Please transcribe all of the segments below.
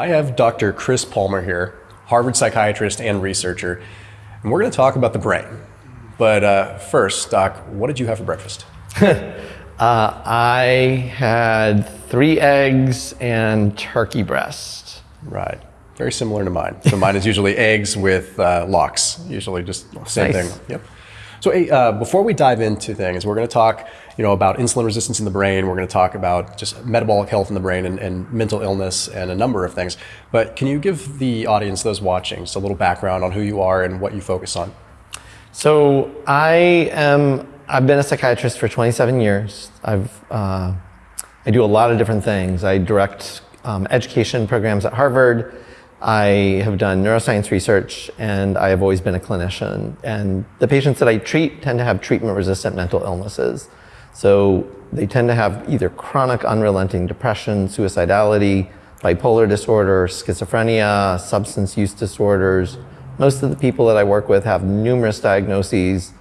I have Dr. Chris Palmer here, Harvard psychiatrist and researcher, and we're going to talk about the brain. But uh, first, Doc, what did you have for breakfast? uh, I had three eggs and turkey breast. Right. Very similar to mine. So mine is usually eggs with uh, lox, usually just same Nice. thing. Yep. So hey, uh, before we dive into things, we're going to talk, you know, about insulin resistance in the brain. We're going to talk about just metabolic health in the brain and, and mental illness and a number of things. But can you give the audience, those watching, just a little background on who you are and what you focus on? So I am, I've been a psychiatrist for 27 years. I've, uh, I do a lot of different things. I direct um, education programs at Harvard. I have done neuroscience research and I have always been a clinician. And the patients that I treat tend to have treatment resistant mental illnesses. So they tend to have either chronic unrelenting depression, suicidality, bipolar disorder, schizophrenia, substance use disorders. Most of the people that I work with have numerous diagnoses.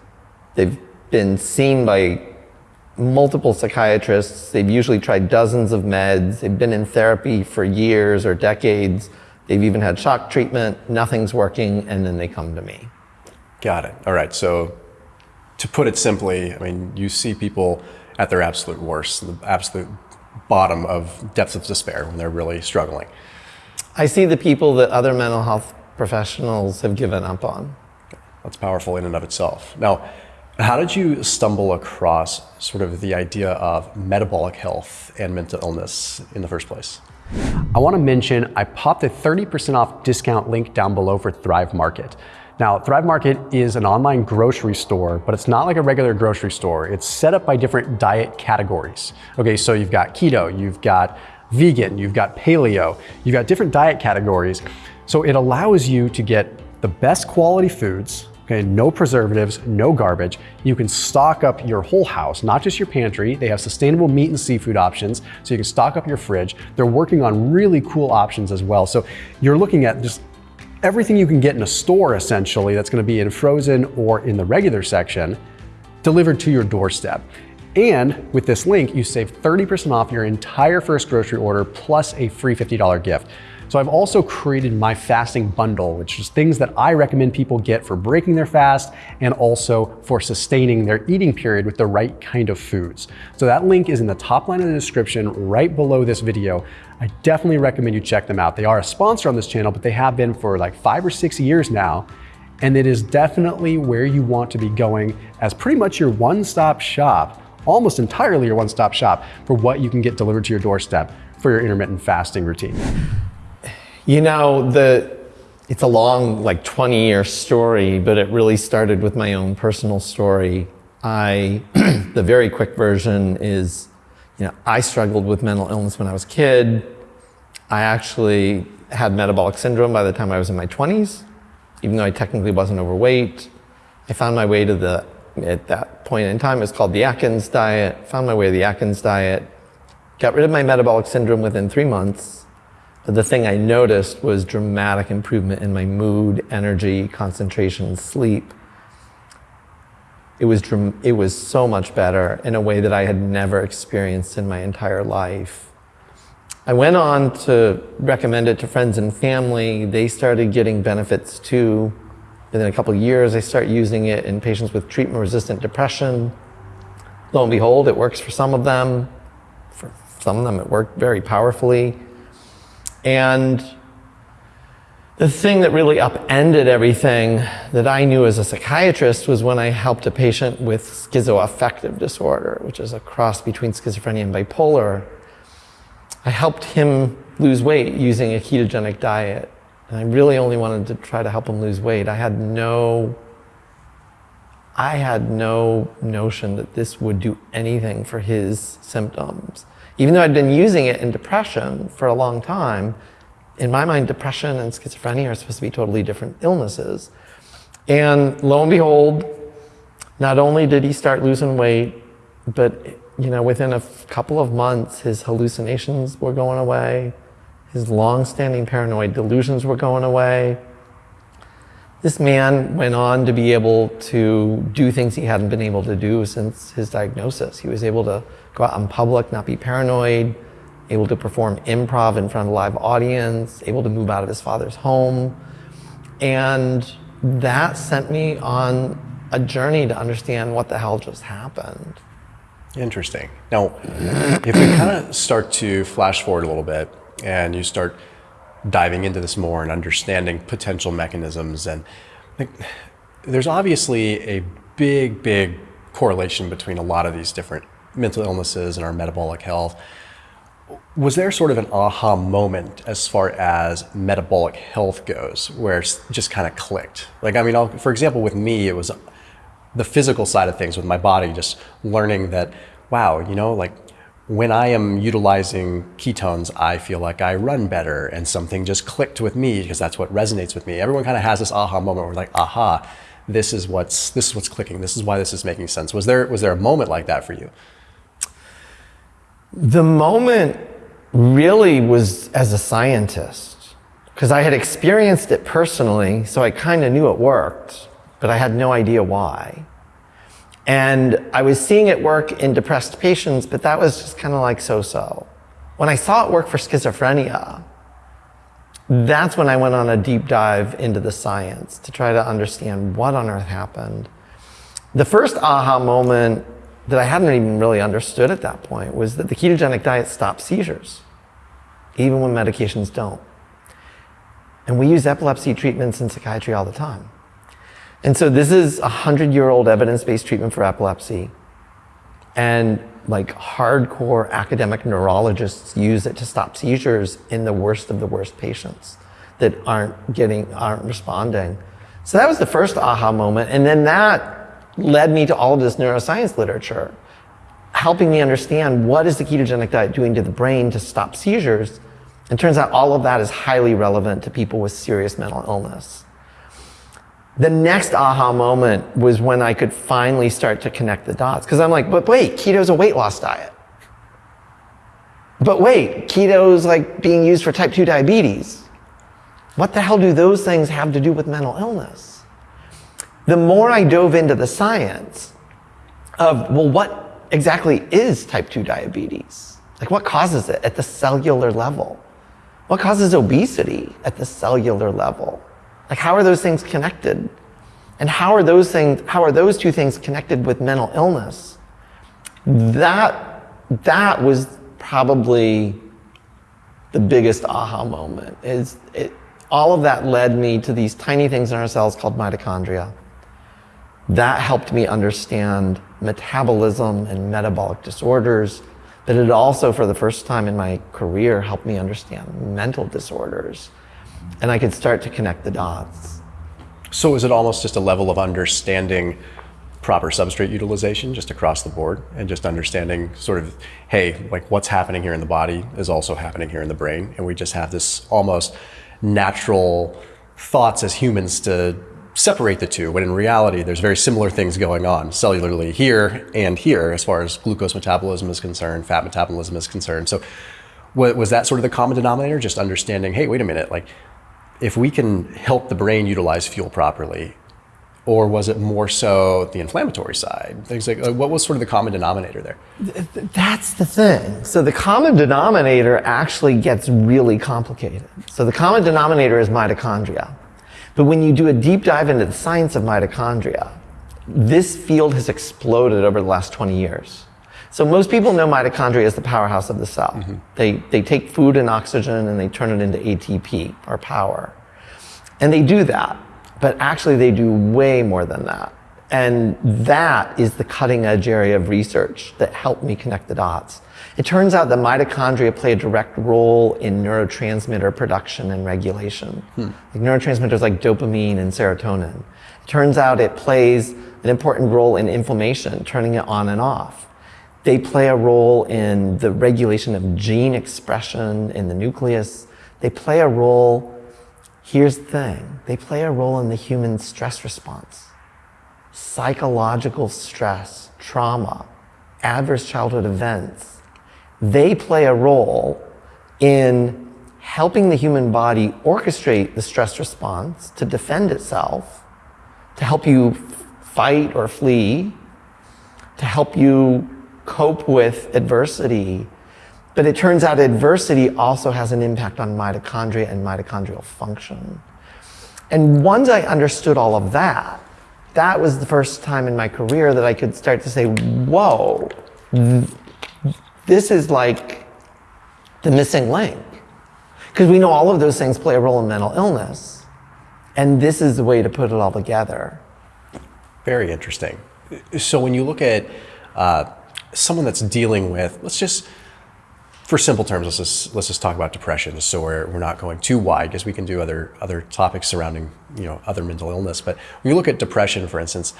They've been seen by multiple psychiatrists. They've usually tried dozens of meds. They've been in therapy for years or decades. They've even had shock treatment. Nothing's working, and then they come to me. Got it. All right. So to put it simply, I mean, you see people at their absolute worst, the absolute bottom of depths of despair when they're really struggling. I see the people that other mental health professionals have given up on. That's powerful in and of itself. Now, how did you stumble across sort of the idea of metabolic health and mental illness in the first place? I want to mention I popped a 30% off discount link down below for Thrive Market. Now, Thrive Market is an online grocery store, but it's not like a regular grocery store. It's set up by different diet categories. Okay, so you've got keto, you've got vegan, you've got paleo, you've got different diet categories. So it allows you to get the best quality foods, okay, no preservatives, no garbage. You can stock up your whole house, not just your pantry. They have sustainable meat and seafood options, so you can stock up your fridge. They're working on really cool options as well. So you're looking at just everything you can get in a store essentially that's going to be in frozen or in the regular section delivered to your doorstep. And with this link, you save 30% off your entire first grocery order plus a free $50 gift. So I've also created my fasting bundle, which is things that I recommend people get for breaking their fast and also for sustaining their eating period with the right kind of foods. So that link is in the top line of the description right below this video. I definitely recommend you check them out. They are a sponsor on this channel, but they have been for like five or six years now. And it is definitely where you want to be going as pretty much your one-stop shop, almost entirely your one-stop shop for what you can get delivered to your doorstep for your intermittent fasting routine. You know, the it's a long, like 20 year story, but it really started with my own personal story. I, the very quick version is, you know, I struggled with mental illness when I was a kid. I actually had metabolic syndrome by the time I was in my 20s, even though I technically wasn't overweight. I found my way to the, at that point in time, it's called the Atkins diet, found my way to the Atkins diet, got rid of my metabolic syndrome within three months, but the thing I noticed was dramatic improvement in my mood, energy, concentration, sleep. It was, it was so much better in a way that I had never experienced in my entire life. I went on to recommend it to friends and family. They started getting benefits too. Within a couple of years, I start using it in patients with treatment-resistant depression. Lo and behold, it works for some of them. For some of them, it worked very powerfully. And the thing that really upended everything that I knew as a psychiatrist was when I helped a patient with schizoaffective disorder, which is a cross between schizophrenia and bipolar. I helped him lose weight using a ketogenic diet. And I really only wanted to try to help him lose weight. I had no I had no notion that this would do anything for his symptoms. Even though I'd been using it in depression for a long time, in my mind, depression and schizophrenia are supposed to be totally different illnesses. And lo and behold, not only did he start losing weight, but you know, within a couple of months, his hallucinations were going away, his long-standing paranoid delusions were going away. This man went on to be able to do things he hadn't been able to do since his diagnosis. He was able to go out in public, not be paranoid, able to perform improv in front of a live audience, able to move out of his father's home. And that sent me on a journey to understand what the hell just happened. Interesting. Now, if we kind of start to flash forward a little bit and you start diving into this more and understanding potential mechanisms and like, there's obviously a big, big correlation between a lot of these different mental illnesses and our metabolic health. Was there sort of an aha moment as far as metabolic health goes where it's just kind of clicked? Like, I mean, I'll, for example, with me, it was the physical side of things with my body, just learning that, wow, you know, like when I am utilizing ketones, I feel like I run better and something just clicked with me because that's what resonates with me. Everyone kind of has this aha moment where like, aha, this is what's this is what's clicking. This is why this is making sense. Was there was there a moment like that for you? The moment really was as a scientist because I had experienced it personally, so I kind of knew it worked, but I had no idea why. And I was seeing it work in depressed patients, but that was just kind of like so-so. When I saw it work for schizophrenia, that's when I went on a deep dive into the science to try to understand what on earth happened. The first aha moment that I hadn't even really understood at that point was that the ketogenic diet stops seizures, even when medications don't. And we use epilepsy treatments in psychiatry all the time. And so this is a hundred year old evidence-based treatment for epilepsy. And like hardcore academic neurologists use it to stop seizures in the worst of the worst patients that aren't getting, aren't responding. So that was the first aha moment. And then that led me to all of this neuroscience literature, helping me understand what is the ketogenic diet doing to the brain to stop seizures. And turns out all of that is highly relevant to people with serious mental illness. The next aha moment was when I could finally start to connect the dots. Because I'm like, but wait, keto's a weight loss diet. But wait, keto's like being used for type 2 diabetes. What the hell do those things have to do with mental illness? The more I dove into the science of, well, what exactly is type 2 diabetes? Like, what causes it at the cellular level? What causes obesity at the cellular level? Like how are those things connected? And how are those things, how are those two things connected with mental illness? That, that was probably the biggest aha moment is it, all of that led me to these tiny things in our cells called mitochondria. That helped me understand metabolism and metabolic disorders, but it also, for the first time in my career, helped me understand mental disorders and I could start to connect the dots. So is it almost just a level of understanding proper substrate utilization just across the board and just understanding sort of, hey, like what's happening here in the body is also happening here in the brain. And we just have this almost natural thoughts as humans to separate the two, when in reality, there's very similar things going on cellularly here and here as far as glucose metabolism is concerned, fat metabolism is concerned. So what was that sort of the common denominator? Just understanding, hey, wait a minute, like if we can help the brain utilize fuel properly, or was it more so the inflammatory side? Things like uh, what was sort of the common denominator there? That's the thing. So the common denominator actually gets really complicated. So the common denominator is mitochondria. But when you do a deep dive into the science of mitochondria, this field has exploded over the last 20 years. So most people know mitochondria as the powerhouse of the cell. Mm-hmm. They, they take food and oxygen and they turn it into ATP, or power. And they do that, but actually they do way more than that. And that is the cutting edge area of research that helped me connect the dots. It turns out that mitochondria play a direct role in neurotransmitter production and regulation. Hmm. Like neurotransmitters like dopamine and serotonin. It turns out it plays an important role in inflammation, turning it on and off. They play a role in the regulation of gene expression in the nucleus. They play a role, here's the thing, they play a role in the human stress response. Psychological stress, trauma, adverse childhood events, they play a role in helping the human body orchestrate the stress response to defend itself, to help you fight or flee, to help you cope with adversity. But it turns out adversity also has an impact on mitochondria and mitochondrial function. And once I understood all of that, that was the first time in my career that I could start to say, whoa, this is like the missing link. Because we know all of those things play a role in mental illness. And this is the way to put it all together. Very interesting. So when you look at uh, someone that's dealing with, let's just, for simple terms, let's just, let's just talk about depression so we're, we're not going too wide because we can do other, other topics surrounding you know, other mental illness. But when you look at depression, for instance,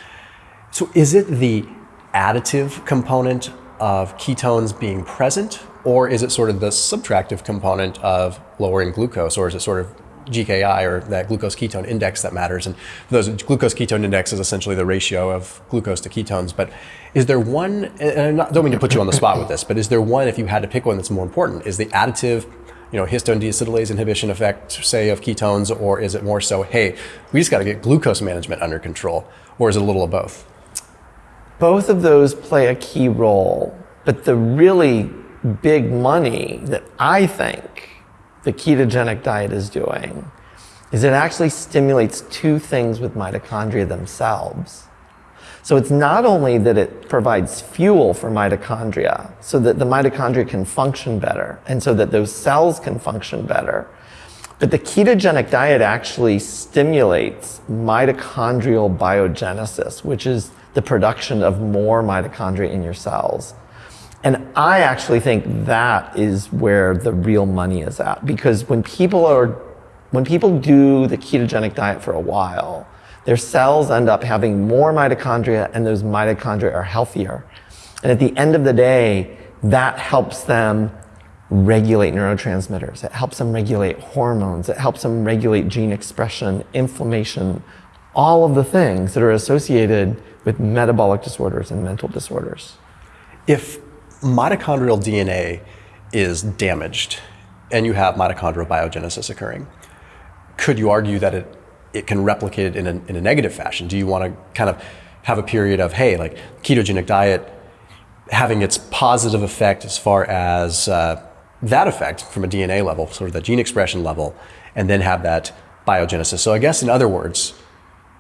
so is it the additive component of ketones being present or is it sort of the subtractive component of lowering glucose or is it sort of GKI or that glucose ketone index that matters. And those glucose ketone index is essentially the ratio of glucose to ketones. But is there one, and I don't mean to put you on the spot with this, but is there one, if you had to pick one that's more important, is the additive, you know, histone deacetylase inhibition effect, say, of ketones, or is it more so, hey, we just got to get glucose management under control, or is it a little of both? Both of those play a key role, but the really big money that I think the ketogenic diet is doing is it actually stimulates two things with mitochondria themselves. So it's not only that it provides fuel for mitochondria so that the mitochondria can function better and so that those cells can function better, but the ketogenic diet actually stimulates mitochondrial biogenesis, which is the production of more mitochondria in your cells. And I actually think that is where the real money is at because when people are when people do the ketogenic diet for a while, their cells end up having more mitochondria and those mitochondria are healthier. And at the end of the day, that helps them regulate neurotransmitters. It helps them regulate hormones. It helps them regulate gene expression, inflammation, all of the things that are associated with metabolic disorders and mental disorders. If mitochondrial DNA is damaged and you have mitochondrial biogenesis occurring, could you argue that it, it can replicate it in a, in a negative fashion? Do you want to kind of have a period of, hey, like ketogenic diet having its positive effect as far as uh, that effect from a DNA level, sort of the gene expression level, and then have that biogenesis? So I guess in other words,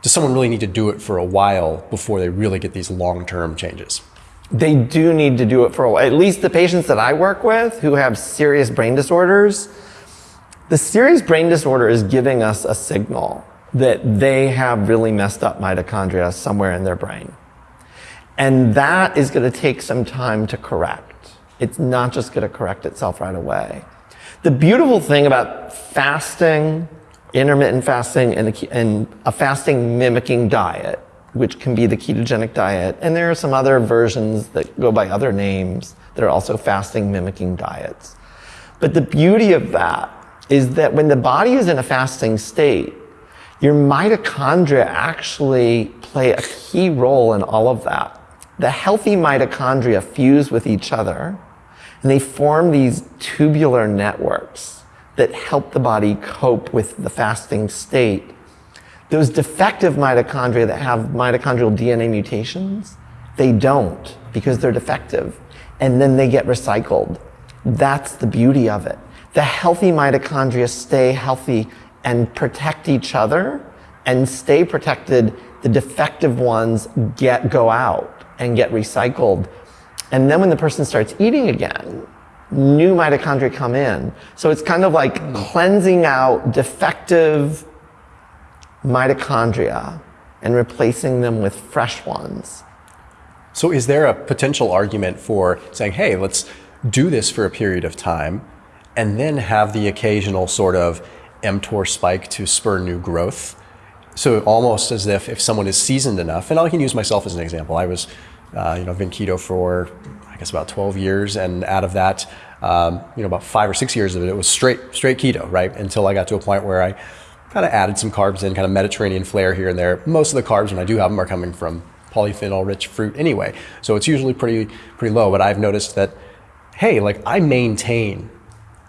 does someone really need to do it for a while before they really get these long-term changes? They do need to do it for a while. At least the patients that I work with who have serious brain disorders, the serious brain disorder is giving us a signal that they have really messed up mitochondria somewhere in their brain. And that is going to take some time to correct. It's not just going to correct itself right away. The beautiful thing about fasting, intermittent fasting, and a, and a fasting mimicking diet which can be the ketogenic diet. And there are some other versions that go by other names that are also fasting mimicking diets. But the beauty of that is that when the body is in a fasting state, your mitochondria actually play a key role in all of that. The healthy mitochondria fuse with each other and they form these tubular networks that help the body cope with the fasting state those defective mitochondria that have mitochondrial DNA mutations, they don't because they're defective. And then they get recycled. That's the beauty of it. The healthy mitochondria stay healthy and protect each other and stay protected. The defective ones get go out and get recycled. And then when the person starts eating again, new mitochondria come in. So it's kind of like cleansing out defective mitochondria and replacing them with fresh ones. So, is there a potential argument for saying, hey, let's do this for a period of time and then have the occasional sort of mTOR spike to spur new growth? So, almost as if if someone is seasoned enough, and I can use myself as an example. I was, uh, you know, I've been keto for I guess about 12 years, and out of that, um, you know, about five or six years of it, it was straight straight keto, right? Until I got to a point where I kind of added some carbs in, kind of Mediterranean flair here and there. Most of the carbs, when I do have them, are coming from polyphenol-rich fruit anyway. So it's usually pretty pretty low. But I've noticed that, hey, like I maintain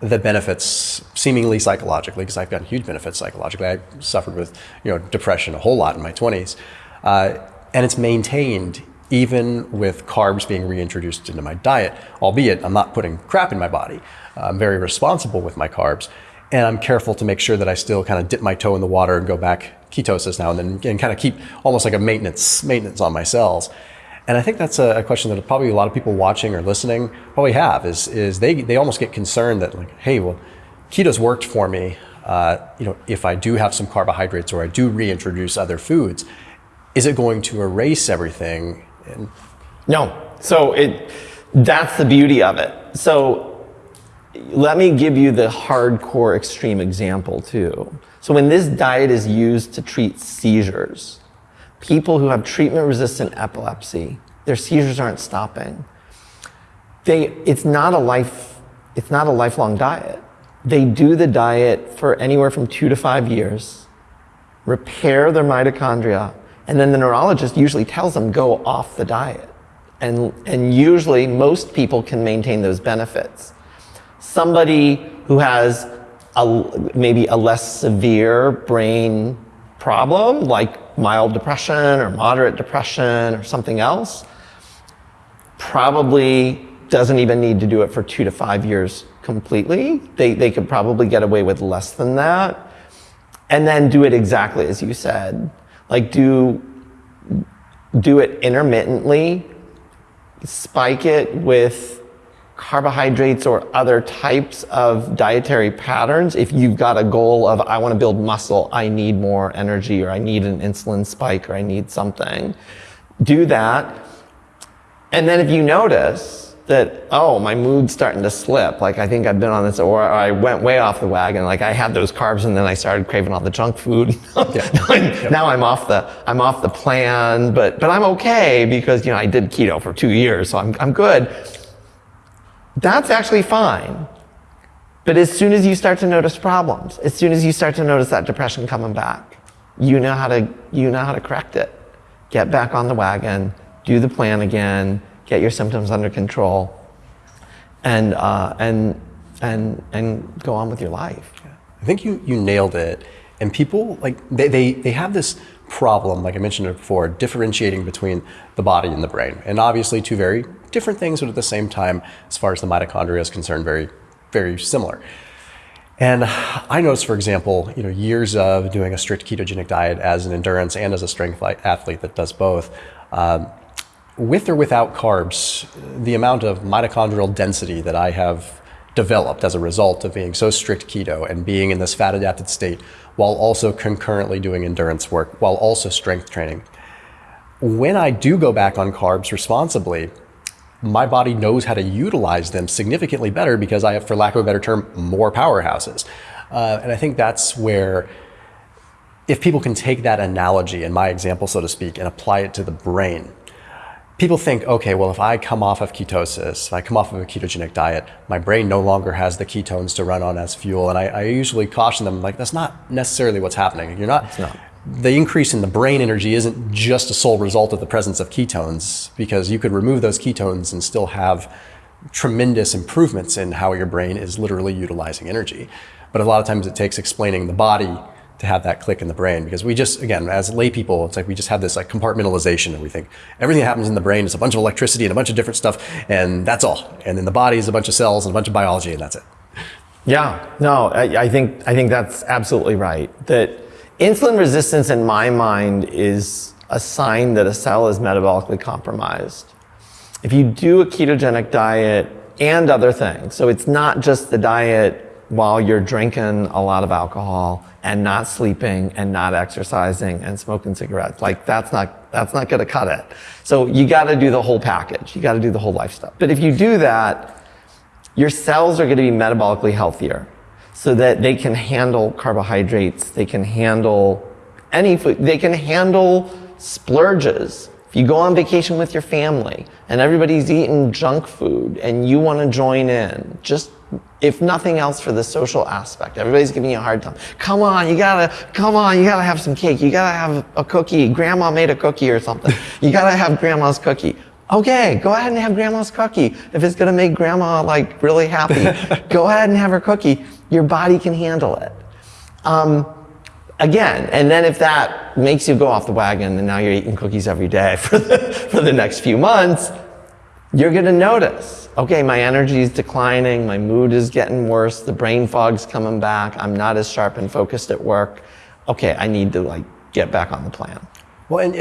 the benefits seemingly psychologically because I've gotten huge benefits psychologically. I suffered with you know depression a whole lot in my 20s, uh, and it's maintained even with carbs being reintroduced into my diet, albeit I'm not putting crap in my body. I'm very responsible with my carbs. And I'm careful to make sure that I still kind of dip my toe in the water and go back ketosis now and then and kind of keep almost like a maintenance maintenance on my cells. And I think that's a, question that probably a lot of people watching or listening probably have is, is they, they almost get concerned that like, hey, well, keto's worked for me. Uh, you know, if I do have some carbohydrates or I do reintroduce other foods, is it going to erase everything? And no. So it, that's the beauty of it. So let me give you the hardcore extreme example too. So when this diet is used to treat seizures, people who have treatment resistant epilepsy, their seizures aren't stopping. They, it's not a life, it's not a lifelong diet. They do the diet for anywhere from two to five years, repair their mitochondria, and then the neurologist usually tells them go off the diet. And, and usually most people can maintain those benefits. Somebody who has a, maybe a less severe brain problem, like mild depression or moderate depression or something else, probably doesn't even need to do it for two to five years completely. They, they could probably get away with less than that. And then do it exactly as you said. Like do, do it intermittently, spike it with carbohydrates or other types of dietary patterns. If you've got a goal of, I want to build muscle, I need more energy, or I need an insulin spike, or I need something, do that. And then if you notice that, oh, my mood's starting to slip, like I think I've been on this, or I went way off the wagon, like I had those carbs and then I started craving all the junk food. yeah. now I'm off the, I'm off the plan, but, but I'm okay because, you know, I did keto for two years, so I'm, I'm good that's actually fine. But as soon as you start to notice problems, as soon as you start to notice that depression coming back, you know how to, you know how to correct it. Get back on the wagon, do the plan again, get your symptoms under control, and, uh, and, and, and go on with your life. I think you, you nailed it. And people, like, they, they, they have this problem, like I mentioned before, differentiating between the body and the brain. And obviously two very different things, but at the same time, as far as the mitochondria is concerned, very, very similar. And I noticed, for example, you know, years of doing a strict ketogenic diet as an endurance and as a strength athlete that does both, um, with or without carbs, the amount of mitochondrial density that I have developed as a result of being so strict keto and being in this fat adapted state while also concurrently doing endurance work, while also strength training. When I do go back on carbs responsibly, my body knows how to utilize them significantly better because I have, for lack of a better term, more powerhouses. Uh, and I think that's where, if people can take that analogy and my example, so to speak, and apply it to the brain, people think, okay, well, if I come off of ketosis, if I come off of a ketogenic diet, my brain no longer has the ketones to run on as fuel. And I, I usually caution them, like, that's not necessarily what's happening. You're not, not the increase in the brain energy isn't just a sole result of the presence of ketones, because you could remove those ketones and still have tremendous improvements in how your brain is literally utilizing energy. But a lot of times it takes explaining the body to have that click in the brain because we just again as lay people it's like we just have this like compartmentalization and we think everything that happens in the brain is a bunch of electricity and a bunch of different stuff and that's all. And then the body is a bunch of cells and a bunch of biology and that's it. Yeah. No I, I think i think that's absolutely right that Insulin resistance in my mind is a sign that a cell is metabolically compromised. If you do a ketogenic diet and other things, so it's not just the diet while you're drinking a lot of alcohol and not sleeping and not exercising and smoking cigarettes. Like that's not, that's not gonna cut it. So you gotta do the whole package. You gotta do the whole lifestyle. But if you do that, your cells are gonna be metabolically healthier so that they can handle carbohydrates, they can handle any food, they can handle splurges. If you go on vacation with your family and everybody's eating junk food and you want to join in, just if nothing else for the social aspect, everybody's giving you a hard time. Come on, you gotta, come on, you gotta have some cake. You gotta have a cookie. Grandma made a cookie or something. You gotta have grandma's cookie. Okay, go ahead and have grandma's cookie. If it's gonna make grandma like really happy, go ahead and have her cookie your body can handle it. Um, again, and then if that makes you go off the wagon and now you're eating cookies every day for the, for the next few months, you're gonna notice, okay, my energy is declining, my mood is getting worse, the brain fog's coming back, I'm not as sharp and focused at work. Okay, I need to like get back on the plan. Well, and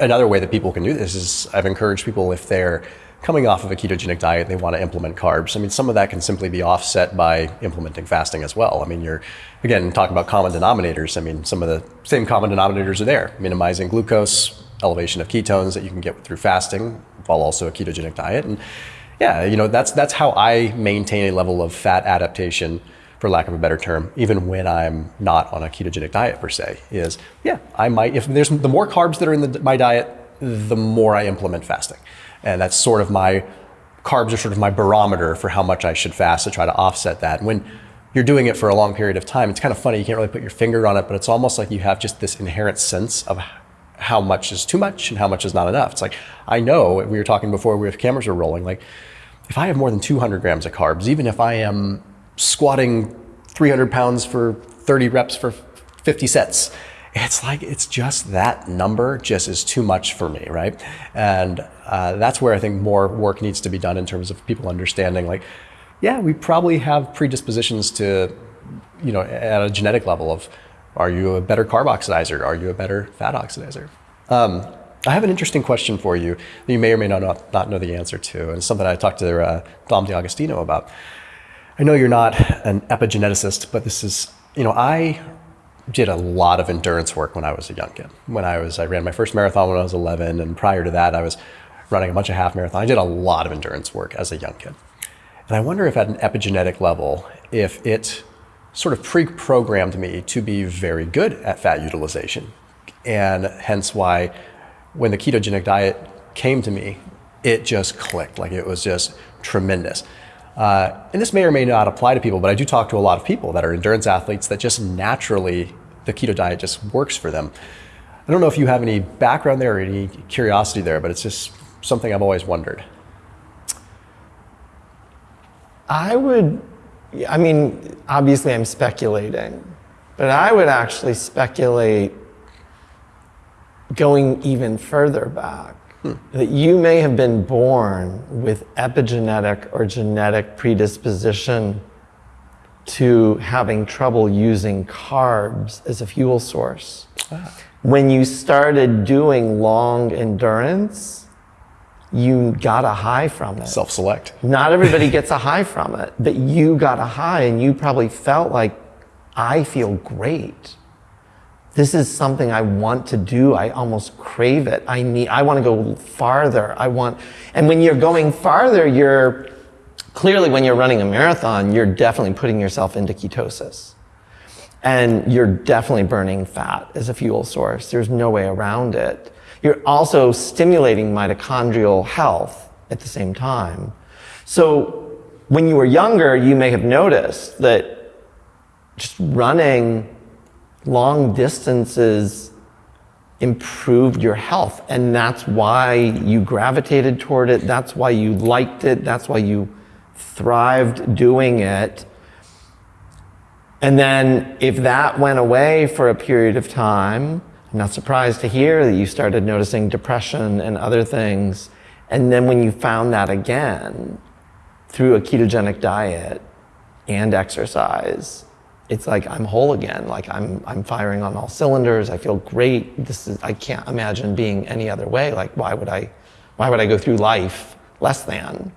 another way that people can do this is I've encouraged people if they're coming off of a ketogenic diet, they want to implement carbs. I mean, some of that can simply be offset by implementing fasting as well. I mean, you're, again, talking about common denominators. I mean, some of the same common denominators are there minimizing glucose, elevation of ketones that you can get through fasting while also a ketogenic diet. And yeah, you know, that's, that's how I maintain a level of fat adaptation for lack of a better term, even when I'm not on a ketogenic diet per se, is yeah, I might, if there's the more carbs that are in the, my diet, the more I implement fasting. And that's sort of my, carbs are sort of my barometer for how much I should fast to try to offset that. When you're doing it for a long period of time, it's kind of funny, you can't really put your finger on it, but it's almost like you have just this inherent sense of how much is too much and how much is not enough. It's like, I know, we were talking before we have cameras were rolling, like if I have more than 200 grams of carbs, even if I am squatting 300 pounds for 30 reps for 50 sets. It's like, it's just that number just is too much for me, right? And uh, that's where I think more work needs to be done in terms of people understanding, like, yeah, we probably have predispositions to, you know, at a genetic level of, are you a better carb oxidizer? Are you a better fat oxidizer? Um, I have an interesting question for you that you may or may not, not know the answer to, and it's something I talked to uh, Dom D'Agostino about. I know you're not an epigeneticist, but this is, you know, I did a lot of endurance work when I was a young kid. When I was, I ran my first marathon when I was 11, and prior to that, I was running a bunch of half marathons. I did a lot of endurance work as a young kid. And I wonder if at an epigenetic level, if it sort of pre-programmed me to be very good at fat utilization. And hence why when the ketogenic diet came to me, it just clicked. Like it was just tremendous. Uh, and this may or may not apply to people, but I do talk to a lot of people that are endurance athletes that just naturally the keto diet just works for them. I don't know if you have any background there or any curiosity there, but it's just something I've always wondered. I would, I mean, obviously I'm speculating, but I would actually speculate going even further back that you may have been born with epigenetic or genetic predisposition to having trouble using carbs as a fuel source. Ah. When you started doing long endurance, you got a high from it. Self select. Not everybody gets a high from it, but you got a high and you probably felt like, I feel great this is something I want to do. I almost crave it. I need, I want to go farther. I want, and when you're going farther, you're clearly when you're running a marathon, you're definitely putting yourself into ketosis. And you're definitely burning fat as a fuel source. There's no way around it. You're also stimulating mitochondrial health at the same time. So when you were younger, you may have noticed that just running long distances improved your health. And that's why you gravitated toward it. That's why you liked it. That's why you thrived doing it. And then if that went away for a period of time, I'm not surprised to hear that you started noticing depression and other things. And then when you found that again through a ketogenic diet and exercise, it's like I'm whole again. Like I'm, I'm firing on all cylinders. I feel great. This is, I can't imagine being any other way. Like why would I, why would I go through life less than?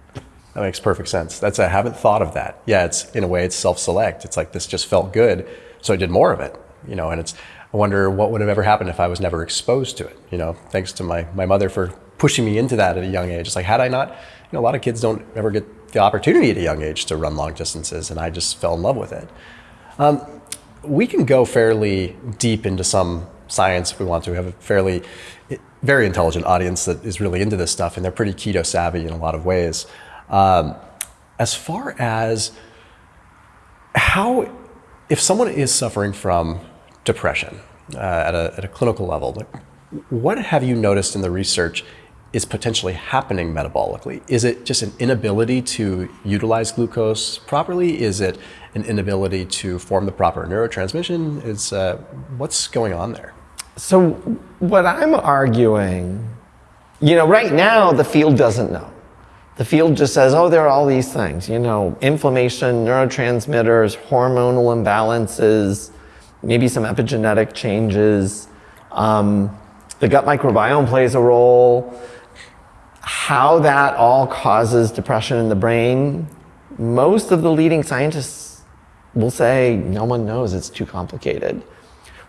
That makes perfect sense. That's, I haven't thought of that. Yeah, it's, in a way, it's self-select. It's like, this just felt good. So I did more of it, you know, and it's, I wonder what would have ever happened if I was never exposed to it, you know, thanks to my, my mother for pushing me into that at a young age. It's like, had I not, you know, a lot of kids don't ever get the opportunity at a young age to run long distances, and I just fell in love with it. Um, we can go fairly deep into some science if we want to. We have a fairly, very intelligent audience that is really into this stuff, and they're pretty keto savvy in a lot of ways. Um, as far as how, if someone is suffering from depression uh, at, a, at a clinical level, what have you noticed in the research is potentially happening metabolically? Is it just an inability to utilize glucose properly? Is it an inability to form the proper neurotransmission? Is uh, what's going on there? So what I'm arguing, you know, right now the field doesn't know. The field just says, oh, there are all these things, you know, inflammation, neurotransmitters, hormonal imbalances, maybe some epigenetic changes. Um, the gut microbiome plays a role. How that all causes depression in the brain, most of the leading scientists will say no one knows, it's too complicated.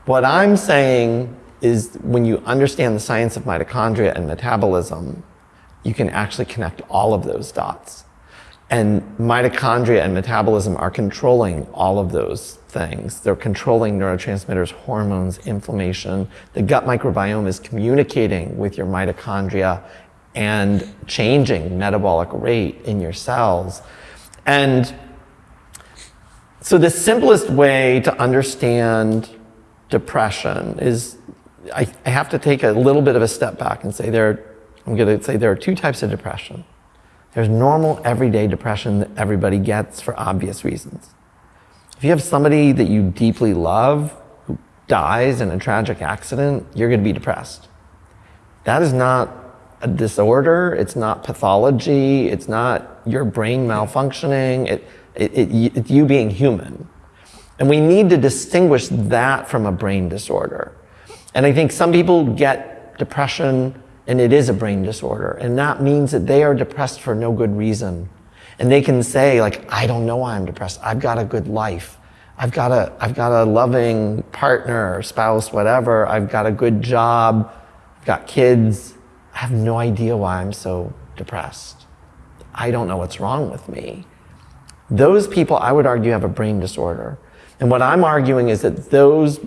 What I'm saying is when you understand the science of mitochondria and metabolism, you can actually connect all of those dots. And mitochondria and metabolism are controlling all of those things. They're controlling neurotransmitters, hormones, inflammation. The gut microbiome is communicating with your mitochondria and changing metabolic rate in your cells. And so the simplest way to understand depression is I, I have to take a little bit of a step back and say there, I'm going to say there are two types of depression. There's normal everyday depression that everybody gets for obvious reasons. If you have somebody that you deeply love who dies in a tragic accident, you're going to be depressed. That is not a disorder. It's not pathology. It's not your brain malfunctioning. It, it, it, it's you being human. And we need to distinguish that from a brain disorder. And I think some people get depression and it is a brain disorder. And that means that they are depressed for no good reason. And they can say like, I don't know why I'm depressed. I've got a good life. I've got a, I've got a loving partner, spouse, whatever. I've got a good job. I've got kids. I have no idea why I'm so depressed. I don't know what's wrong with me. Those people, I would argue, have a brain disorder. And what I'm arguing is that those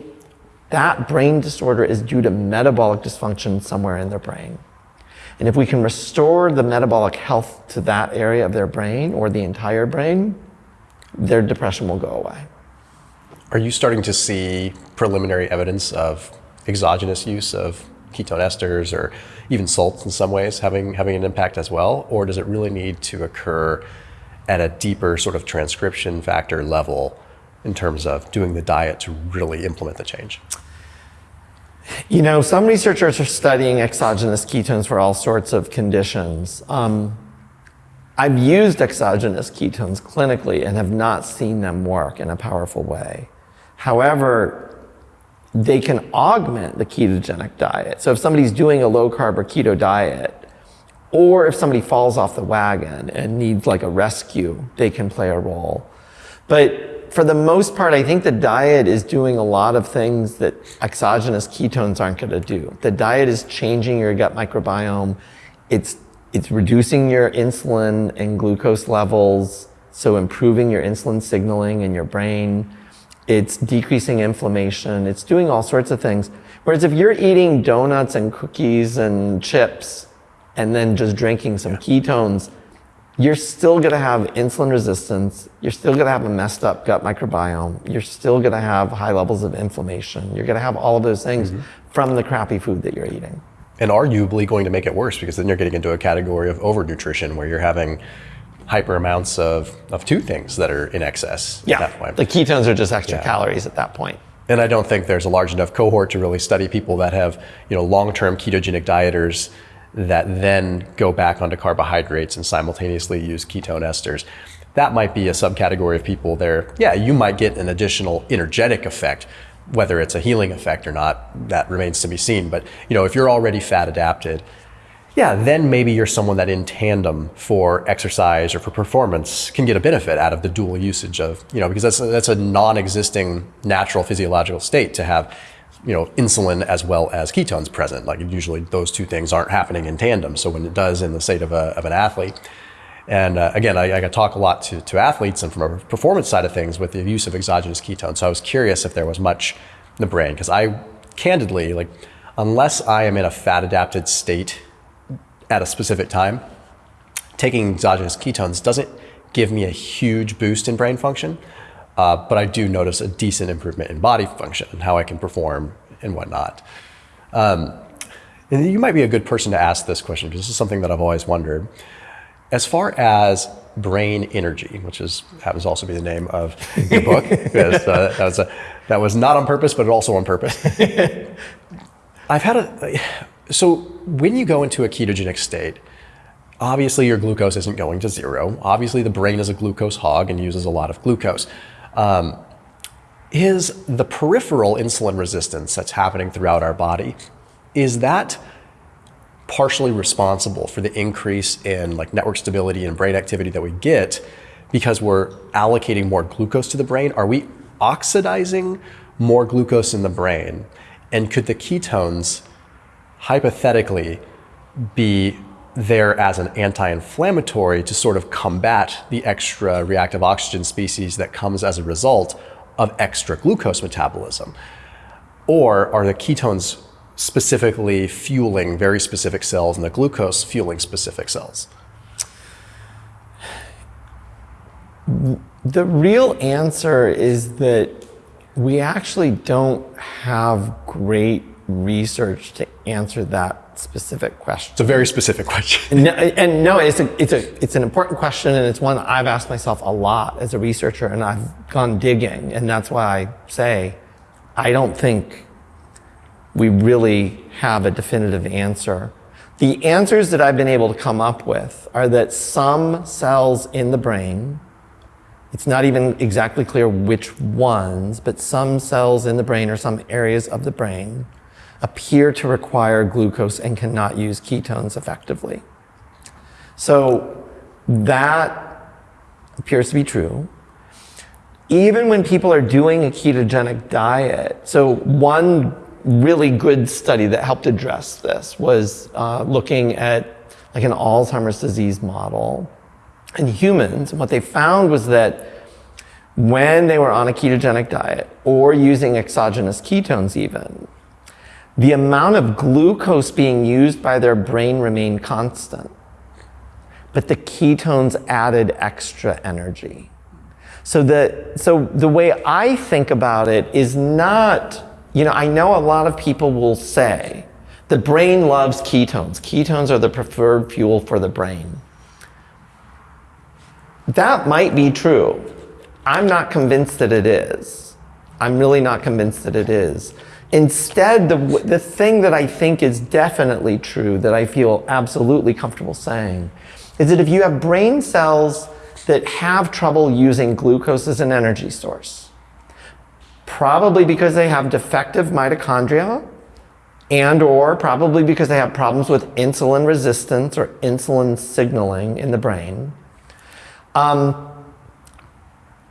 that brain disorder is due to metabolic dysfunction somewhere in their brain. And if we can restore the metabolic health to that area of their brain or the entire brain, their depression will go away. Are you starting to see preliminary evidence of exogenous use of ketone esters or even salts in some ways having, having an impact as well? Or does it really need to occur at a deeper sort of transcription factor level in terms of doing the diet to really implement the change? You know, some researchers are studying exogenous ketones for all sorts of conditions. Um, I've used exogenous ketones clinically and have not seen them work in a powerful way. However, they can augment the ketogenic diet. So if somebody's doing a low carb or keto diet, or if somebody falls off the wagon and needs like a rescue, they can play a role. But for the most part, I think the diet is doing a lot of things that exogenous ketones aren't going to do. The diet is changing your gut microbiome. It's, it's reducing your insulin and glucose levels, so improving your insulin signaling in your brain. It's decreasing inflammation. It's doing all sorts of things. Whereas if you're eating donuts and cookies and chips and then just drinking some ketones, you're still going to have insulin resistance. You're still going to have a messed up gut microbiome. You're still going to have high levels of inflammation. You're going to have all of those things mm-hmm. from the crappy food that you're eating. And arguably going to make it worse because then you're getting into a category of overnutrition where you're having hyper amounts of, of two things that are in excess yeah. The ketones are just extra yeah. calories at that point. And I don't think there's a large enough cohort to really study people that have, you know, long-term ketogenic dieters that then go back onto carbohydrates and simultaneously use ketone esters. That might be a subcategory of people there. Yeah, you might get an additional energetic effect, whether it's a healing effect or not, that remains to be seen. But you know, if you're already fat adapted, yeah, then maybe you're someone that in tandem for exercise or for performance can get a benefit out of the dual usage of, you know, because that's a, that's a non-existing natural physiological state to have you know, insulin as well as ketones present. Like usually those two things aren't happening in tandem. So when it does in the state of, a, of an athlete, and uh, again, I, I talk a lot to, to athletes and from a performance side of things with the use of exogenous ketones. So I was curious if there was much in the brain because I candidly, like, unless I am in a fat adapted state at a specific time, taking exogenous ketones doesn't give me a huge boost in brain function. Uh, but I do notice a decent improvement in body function and how I can perform and whatnot. Um, and you might be a good person to ask this question because this is something that I've always wondered. As far as brain energy, which is happens to also be the name of your book, because, uh, that, was a, that was not on purpose, but also on purpose. I've had a so when you go into a ketogenic state, obviously your glucose isn't going to zero. Obviously, the brain is a glucose hog and uses a lot of glucose. Um, is the peripheral insulin resistance that's happening throughout our body is that partially responsible for the increase in like network stability and brain activity that we get because we're allocating more glucose to the brain are we oxidizing more glucose in the brain and could the ketones hypothetically be there as an anti-inflammatory to sort of combat the extra reactive oxygen species that comes as a result of extra glucose metabolism? Or are the ketones specifically fueling very specific cells and the glucose fueling specific cells? The real answer is that we actually don't have great research to answer that specific question. It's a very specific question. No, and no, it's a, it's a, it's an important question, and it's one I've asked myself a lot as a researcher, and I've gone digging, and that's why I say I don't think we really have a definitive answer. The answers that I've been able to come up with are that some cells in the brain, it's not even exactly clear which ones, but some cells in the brain or some areas of the brain appear to require glucose and cannot use ketones effectively. So that appears to be true. Even when people are doing a ketogenic diet, so one really good study that helped address this was uh, looking at like an Alzheimer's disease model in humans. And what they found was that when they were on a ketogenic diet or using exogenous ketones even, the amount of glucose being used by their brain remained constant, but the ketones added extra energy. So the, so the way I think about it is not, you know, I know a lot of people will say the brain loves ketones. Ketones are the preferred fuel for the brain. That might be true. I'm not convinced that it is. I'm really not convinced that it is. Instead, the, the thing that I think is definitely true, that I feel absolutely comfortable saying, is that if you have brain cells that have trouble using glucose as an energy source, probably because they have defective mitochondria, and or probably because they have problems with insulin resistance or insulin signaling in the brain. Um,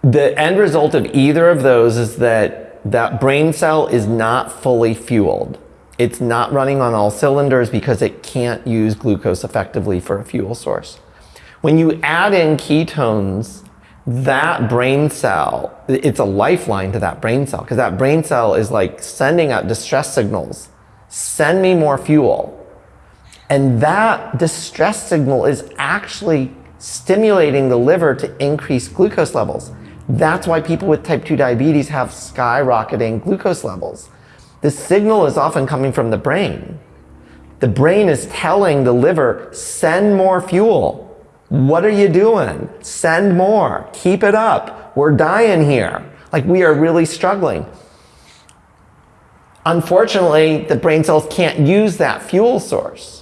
the end result of either of those is that that brain cell is not fully fueled. It's not running on all cylinders because it can't use glucose effectively for a fuel source. When you add in ketones, that brain cell, it's a lifeline to that brain cell because that brain cell is like sending out distress signals. Send me more fuel. And that distress signal is actually stimulating the liver to increase glucose levels. That's why people with type 2 diabetes have skyrocketing glucose levels. The signal is often coming from the brain. The brain is telling the liver, send more fuel. What are you doing? Send more. Keep it up. We're dying here. Like we are really struggling. Unfortunately, the brain cells can't use that fuel source.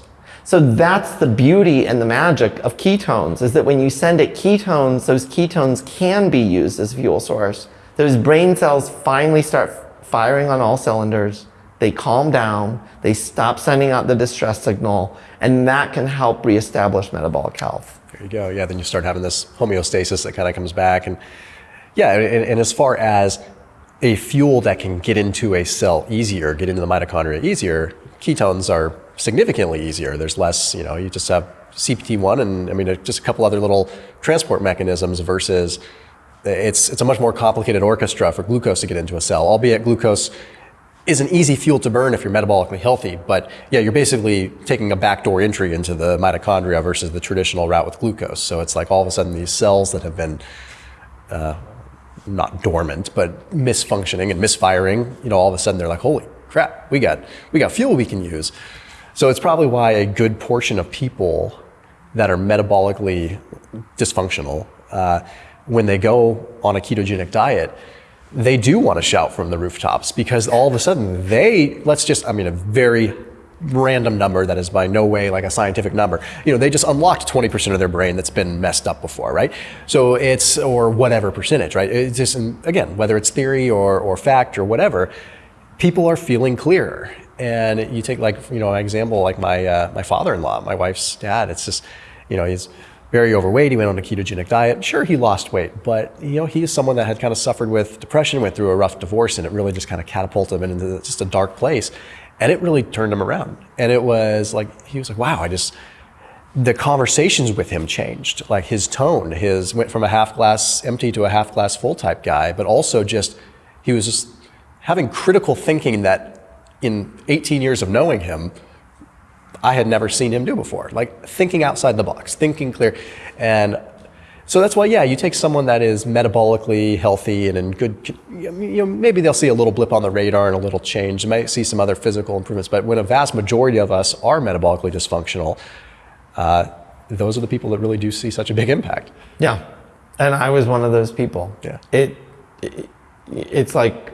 So that's the beauty and the magic of ketones is that when you send it ketones, those ketones can be used as fuel source. Those brain cells finally start firing on all cylinders. They calm down. They stop sending out the distress signal. And that can help reestablish metabolic health. There you go. Yeah, then you start having this homeostasis that kind of comes back. And yeah, and, and as far as a fuel that can get into a cell easier, get into the mitochondria easier, ketones are significantly easier. There's less, you know, you just have CPT1 and I mean, just a couple other little transport mechanisms versus it's, it's a much more complicated orchestra for glucose to get into a cell, albeit glucose is an easy fuel to burn if you're metabolically healthy. But yeah, you're basically taking a backdoor entry into the mitochondria versus the traditional route with glucose. So it's like all of a sudden these cells that have been uh, not dormant, but misfunctioning and misfiring, you know, all of a sudden they're like, holy crap, we got, we got fuel we can use. So it's probably why a good portion of people that are metabolically dysfunctional, uh, when they go on a ketogenic diet, they do want to shout from the rooftops because all of a sudden they, let's just, I mean, a very random number that is by no way like a scientific number. You know, they just unlocked 20% of their brain that's been messed up before, right? So it's, or whatever percentage, right? It's just, again, whether it's theory or, or fact or whatever, people are feeling clearer. And you take like, you know, an example like my, uh, my father-in-law, my wife's dad, it's just, you know, he's very overweight. He went on a ketogenic diet. Sure, he lost weight, but you know, he is someone that had kind of suffered with depression, went through a rough divorce, and it really just kind of catapulted him into just a dark place. And it really turned him around. And it was like, he was like, wow, I just, the conversations with him changed. Like his tone, his went from a half glass empty to a half glass full type guy, but also just, he was just having critical thinking that in 18 years of knowing him, I had never seen him do before. Like thinking outside the box, thinking clear. And so that's why, yeah, you take someone that is metabolically healthy and in good, you know, maybe they'll see a little blip on the radar and a little change. They might see some other physical improvements. But when a vast majority of us are metabolically dysfunctional, uh, those are the people that really do see such a big impact. Yeah. And I was one of those people. Yeah. It, it it's like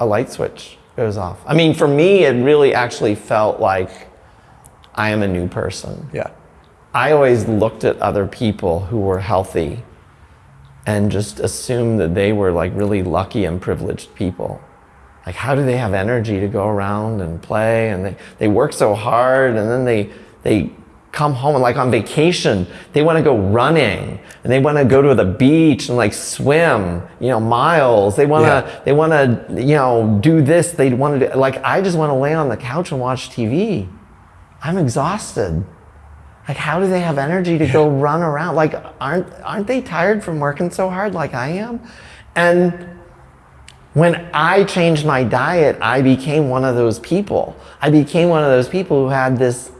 a light switch goes off. I mean, for me, it really actually felt like I am a new person. Yeah. I always looked at other people who were healthy and just assumed that they were like really lucky and privileged people. Like, how do they have energy to go around and play? And they, they work so hard and then they, they come home and like on vacation, they want to go running and they want to go to the beach and like swim, you know, miles. They want to, Yeah. they want to, you know, do this. They want to like, I just want to lay on the couch and watch TV. I'm exhausted. Like, how do they have energy to go run around? Like, aren't, aren't they tired from working so hard like I am? And when I changed my diet, I became one of those people. I became one of those people who had this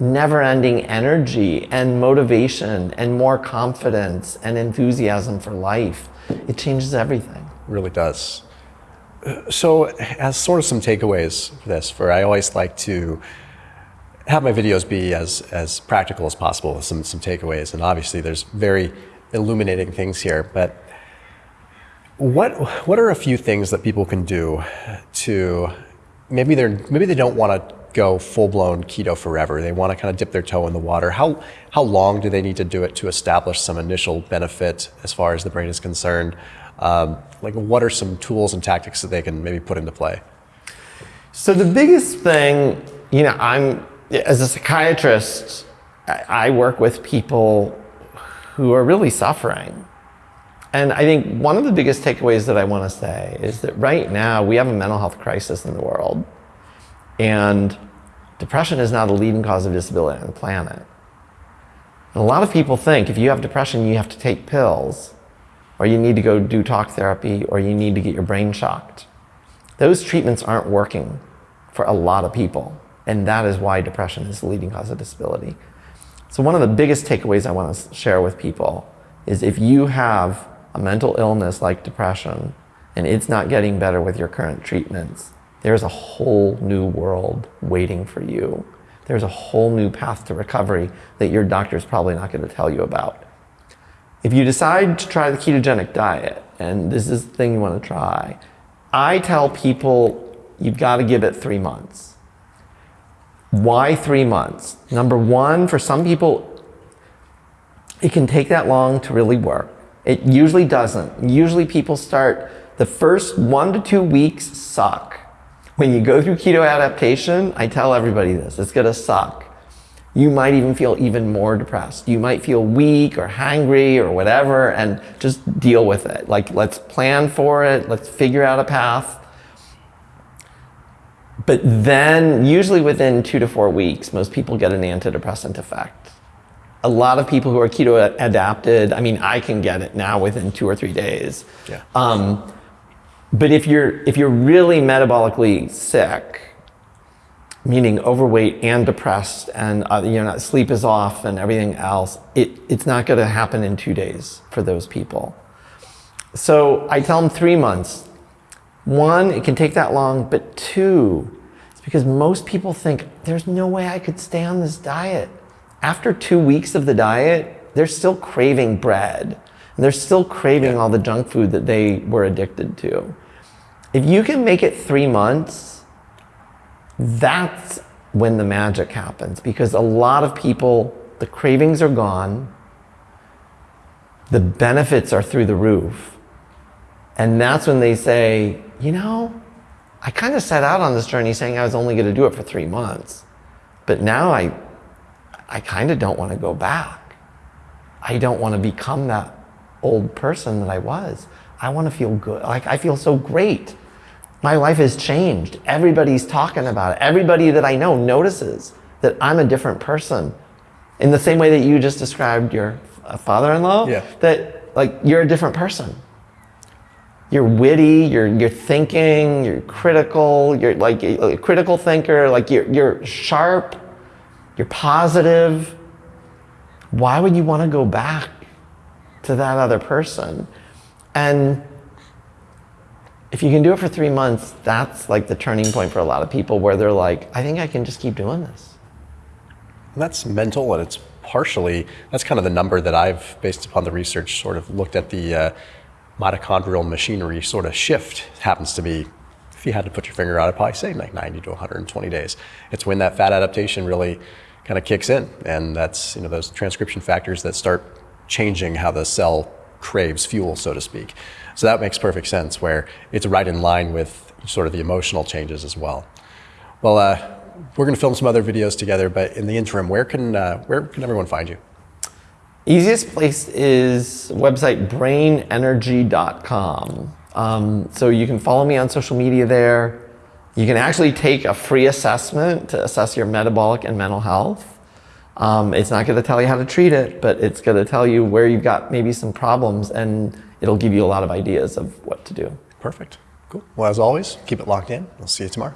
never ending energy and motivation and more confidence and enthusiasm for life. It changes everything. really does. So, as sort of some takeaways for this, for I always like to have my videos be as, as practical as possible with some, some takeaways. And obviously, there's very illuminating things here. But what, what are a few things that people can do to maybe, they're, maybe they don't want to go full blown keto forever? They want to kind of dip their toe in the water. How, how long do they need to do it to establish some initial benefit as far as the brain is concerned? Um, like, what are some tools and tactics that they can maybe put into play? So the biggest thing, you know, I'm as a psychiatrist, I work with people who are really suffering. And I think one of the biggest takeaways that I want to say is that right now we have a mental health crisis in the world. And depression is now the leading cause of disability on the planet. And a lot of people think if you have depression, you have to take pills, or you need to go do talk therapy, or you need to get your brain shocked. Those treatments aren't working for a lot of people. And that is why depression is the leading cause of disability. So, one of the biggest takeaways I want to share with people is if you have a mental illness like depression and it's not getting better with your current treatments, there's a whole new world waiting for you. There's a whole new path to recovery that your doctor's probably not going to tell you about. If you decide to try the ketogenic diet, and this is the thing you want to try, I tell people you've got to give it three months. Why three months? Number one, for some people, it can take that long to really work. It usually doesn't. Usually people start, the first one to two weeks suck. When you go through keto adaptation, I tell everybody this, it's gonna suck. You might even feel even more depressed. You might feel weak or hangry or whatever, and just deal with it. Like, let's plan for it, let's figure out a path. But then, usually within two to four weeks, most people get an antidepressant effect. A lot of people who are keto adapted, I mean, I can get it now within two or three days. Yeah. Um, but if you're if you're really metabolically sick, meaning overweight and depressed, and uh, you know sleep is off and everything else, it, it's not going to happen in two days for those people. So I tell them three months. One, it can take that long, but two, it's because most people think there's no way I could stay on this diet. After two weeks of the diet, they're still craving bread. And they're still craving all the junk food that they were addicted to. If you can make it three months, that's when the magic happens because a lot of people, the cravings are gone, the benefits are through the roof. And that's when they say, you know, I kind of set out on this journey saying I was only going to do it for three months. But now I, I kind of don't want to go back. I don't want to become that old person that I was. I want to feel good. Like I feel so great. My life has changed. Everybody's talking about it. Everybody that I know notices that I'm a different person. In the same way that you just described your uh, father-in-law, Yeah. that like you're a different person you're witty, you're you're thinking, you're critical, you're like a, a critical thinker, like you're you're sharp, you're positive. Why would you want to go back to that other person? And if you can do it for three months, that's like the turning point for a lot of people where they're like, I think I can just keep doing this. And that's mental, and it's partially that's kind of the number that I've, based upon the research, sort of looked at the uh, mitochondrial machinery sort of shift. Happens to be, if you had to put your finger on it, probably say like 90 to 120 days. It's when that fat adaptation really kind of kicks in, and that's you know those transcription factors that start changing how the cell craves fuel, so to speak. So that makes perfect sense. Where it's right in line with sort of the emotional changes as well. Well, uh, we're going to film some other videos together, but in the interim, where can uh, where can everyone find you? Easiest place is website brainenergy.com. Um, so you can follow me on social media there. You can actually take a free assessment to assess your metabolic and mental health. Um, it's not going to tell you how to treat it, but it's going to tell you where you've got maybe some problems and it'll give you a lot of ideas of what to do. Perfect. Cool. Well, as always, keep it locked in. We'll see you tomorrow.